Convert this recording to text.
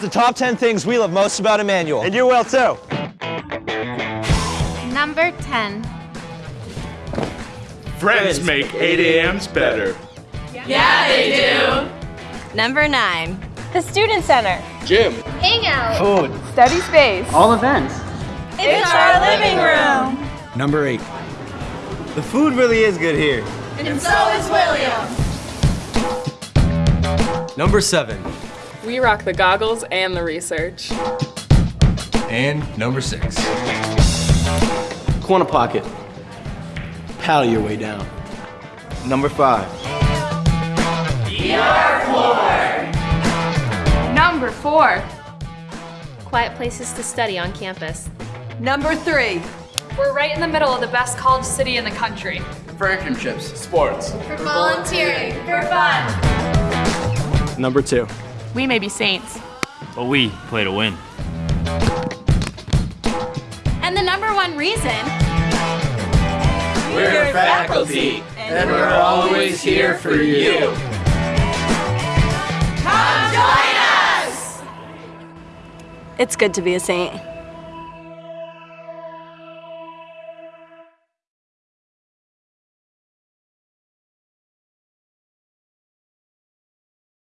the top 10 things we love most about Emmanuel. And you will too. Number 10. Friends make 8 a.m.s better. Yeah, they do. Number nine. The Student Center. Gym. Hangout. Food. Study space. All events. It's our living room. Number 8. The food really is good here. And, and so is William. Number 7. We rock the goggles and the research. And number 6. Corner pocket. Paddle your way down. Number five. ER floor. Number four. Quiet places to study on campus. Number three. We're right in the middle of the best college city in the country. For internships. Sports. For volunteering. For fun. Number two. We may be saints. But we play to win. And the number one reason. We're faculty, and we're always here for you. Come join us! It's good to be a saint.